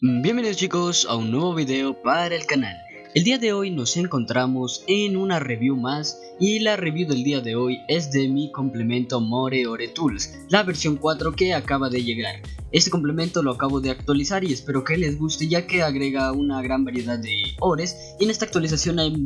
Bienvenidos chicos a un nuevo video para el canal. El día de hoy nos encontramos en una review más y la review del día de hoy es de mi complemento More Ore Tools, la versión 4 que acaba de llegar. Este complemento lo acabo de actualizar y espero que les guste ya que agrega una gran variedad de ores y en esta actualización hay,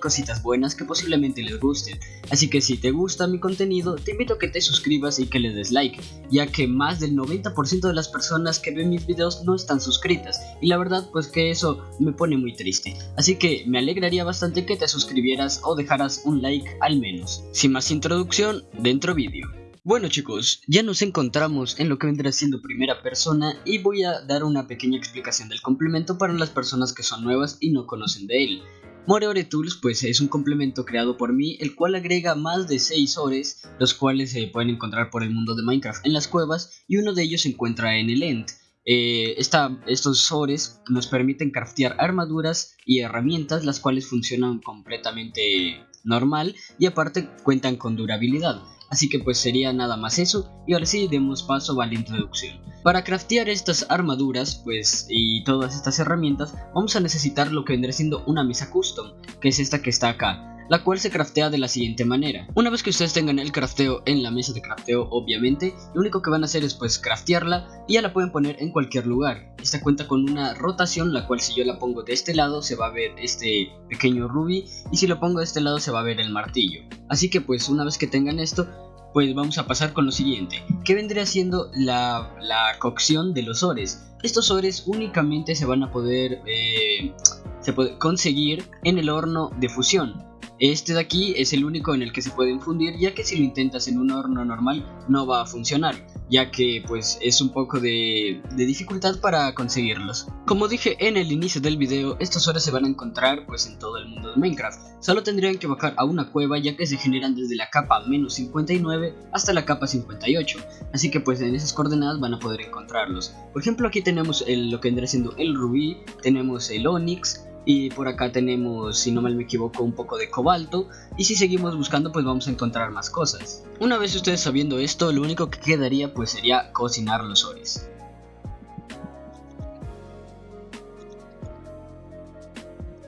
cositas buenas que posiblemente les gusten. Así que si te gusta mi contenido te invito a que te suscribas y que le des like ya que más del 90% de las personas que ven mis videos no están suscritas y la verdad pues que eso me pone muy triste. Así que me alegraría bastante que te suscribieras o dejaras un like al menos. Sin más introducción, dentro vídeo. Bueno chicos, ya nos encontramos en lo que vendrá siendo primera persona y voy a dar una pequeña explicación del complemento para las personas que son nuevas y no conocen de él. More Tools pues es un complemento creado por mí el cual agrega más de 6 ores los cuales se pueden encontrar por el mundo de Minecraft en las cuevas y uno de ellos se encuentra en el End. Eh, estos ores nos permiten craftear armaduras y herramientas las cuales funcionan completamente normal y aparte cuentan con durabilidad. Así que pues sería nada más eso y ahora sí demos paso a la introducción. Para craftear estas armaduras pues y todas estas herramientas vamos a necesitar lo que vendrá siendo una mesa custom que es esta que está acá la cual se craftea de la siguiente manera. Una vez que ustedes tengan el crafteo en la mesa de crafteo, obviamente, lo único que van a hacer es pues craftearla y ya la pueden poner en cualquier lugar. Esta cuenta con una rotación, la cual si yo la pongo de este lado se va a ver este pequeño ruby y si lo pongo de este lado se va a ver el martillo. Así que pues una vez que tengan esto, pues vamos a pasar con lo siguiente, que vendría siendo la, cocción de los ores. Estos ores únicamente se van a poder, eh, se puede conseguir en el horno de fusión. Este de aquí es el único en el que se puede infundir ya que si lo intentas en un horno normal no va a funcionar ya que pues es un poco de, dificultad para conseguirlos. Como dije en el inicio del video, estos ores se van a encontrar pues en todo el mundo de Minecraft. Solo tendrían que bajar a una cueva ya que se generan desde la capa menos 59 hasta la capa 58. Así que pues en esas coordenadas van a poder encontrarlos. Por ejemplo aquí tenemos lo que vendrá siendo el rubí, tenemos el onix, y por acá tenemos, si no mal me equivoco, un poco de cobalto. Y si seguimos buscando, pues vamos a encontrar más cosas. Una vez ustedes sabiendo esto, lo único que quedaría pues sería cocinar los ores.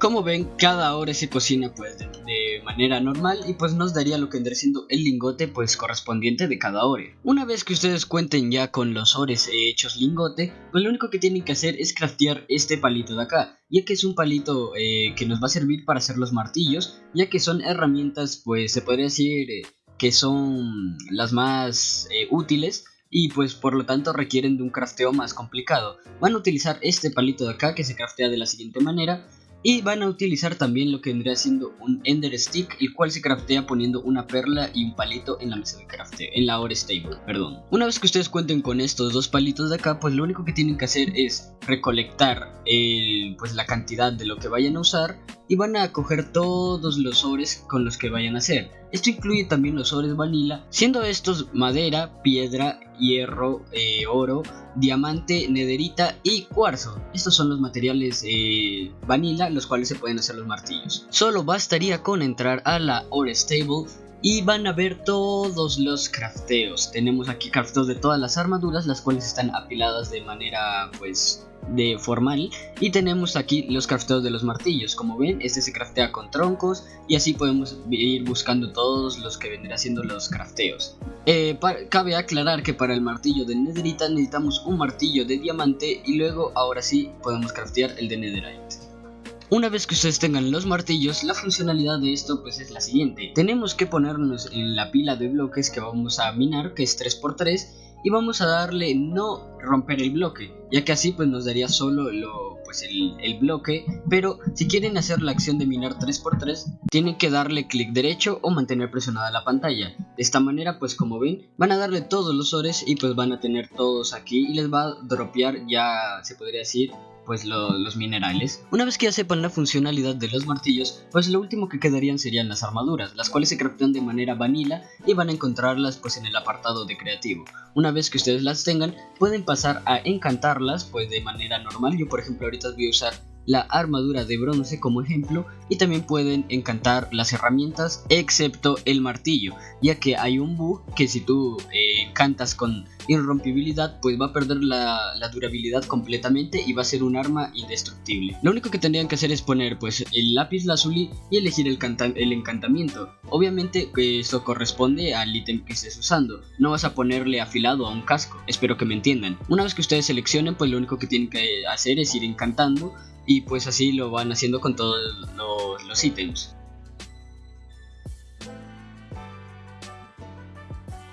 Como ven, cada hora se cocina pues de, manera normal y pues nos daría lo que vendría siendo el lingote pues correspondiente de cada ore. Una vez que ustedes cuenten ya con los ores hechos lingote, pues lo único que tienen que hacer es craftear este palito de acá, ya que es un palito eh, que nos va a servir para hacer los martillos, ya que son herramientas pues se podría decir eh, que son las más eh, útiles y pues por lo tanto requieren de un crafteo más complicado. Van a utilizar este palito de acá que se craftea de la siguiente manera y van a utilizar también lo que vendría siendo un Ender Stick, el cual se craftea poniendo una perla y un palito en la mesa de crafteo, en la Ore Stable, perdón. Una vez que ustedes cuenten con estos dos palitos de acá, pues lo único que tienen que hacer es recolectar el, pues la cantidad de lo que vayan a usar y van a coger todos los ores con los que vayan a hacer. Esto incluye también los ores vanilla, siendo estos madera, piedra, hierro, eh, oro, diamante, nederita y cuarzo. Estos son los materiales eh, vanilla los cuales se pueden hacer los martillos. Solo bastaría con entrar a la ore stable y van a ver todos los crafteos. Tenemos aquí crafteos de todas las armaduras, las cuales están apiladas de manera pues de formal. Y tenemos aquí los crafteos de los martillos. Como ven este se craftea con troncos y así podemos ir buscando todos los que vendrán siendo los crafteos. Eh, cabe aclarar que para el martillo de netherita necesitamos un martillo de diamante y luego ahora sí podemos craftear el de netherite. Una vez que ustedes tengan los martillos, la funcionalidad de esto pues es la siguiente. Tenemos que ponernos en la pila de bloques que vamos a minar, que es 3x3, y vamos a darle no romper el bloque, ya que así pues nos daría solo lo, pues el, el bloque, pero si quieren hacer la acción de minar 3x3, tienen que darle clic derecho o mantener presionada la pantalla. De esta manera pues como ven, van a darle todos los ores y pues van a tener todos aquí y les va a dropear ya se podría decir pues los minerales. Una vez que ya sepan la funcionalidad de los martillos, pues lo último que quedarían serían las armaduras, las cuales se craftean de manera vanilla y van a encontrarlas pues en el apartado de creativo. Una vez que ustedes las tengan, pueden pasar a encantarlas pues de manera normal. Yo por ejemplo ahorita voy a usar la armadura de bronce como ejemplo y también pueden encantar las herramientas excepto el martillo ya que hay un bug que si tú eh, con irrompibilidad pues va a perder la, durabilidad completamente y va a ser un arma indestructible. Lo único que tendrían que hacer es poner pues el lápiz lazuli y elegir el, el encantamiento. Obviamente esto corresponde al ítem que estés usando, no vas a ponerle afilado a un casco, espero que me entiendan. Una vez que ustedes seleccionen pues lo único que tienen que hacer es ir encantando y pues así lo van haciendo con todos los, los ítems.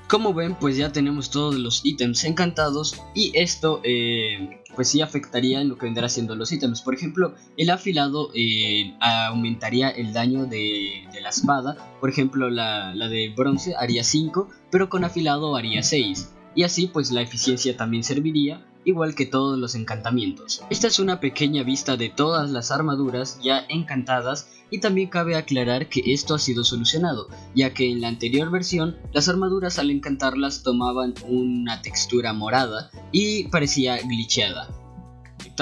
Como ven, pues ya tenemos todos los ítems encantados y esto eh, pues sí afectaría en lo que vendrá siendo los ítems. Por ejemplo, el afilado eh, aumentaría el daño de, la espada. Por ejemplo, la, la de bronce haría 5, pero con afilado haría 6. Y así pues la eficiencia también serviría igual que todos los encantamientos. Esta es una pequeña vista de todas las armaduras ya encantadas y también cabe aclarar que esto ha sido solucionado, ya que en la anterior versión las armaduras al encantarlas tomaban una textura morada y parecía glitcheada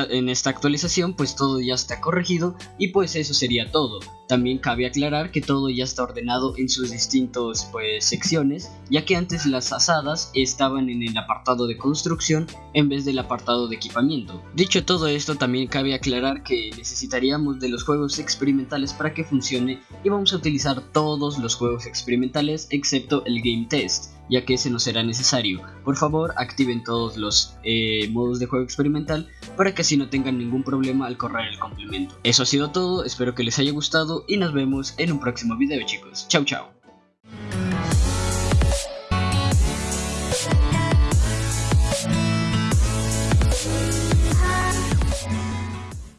en esta actualización pues todo ya está corregido y pues eso sería todo. También cabe aclarar que todo ya está ordenado en sus distintos pues secciones, ya que antes las asadas estaban en el apartado de construcción en vez del apartado de equipamiento. Dicho todo esto también cabe aclarar que necesitaríamos de los juegos experimentales para que funcione y vamos a utilizar todos los juegos experimentales excepto el game test ya que ese no será necesario. Por favor, activen todos los eh, modos de juego experimental para que así no tengan ningún problema al correr el complemento. Eso ha sido todo, espero que les haya gustado y nos vemos en un próximo video chicos. Chao chao.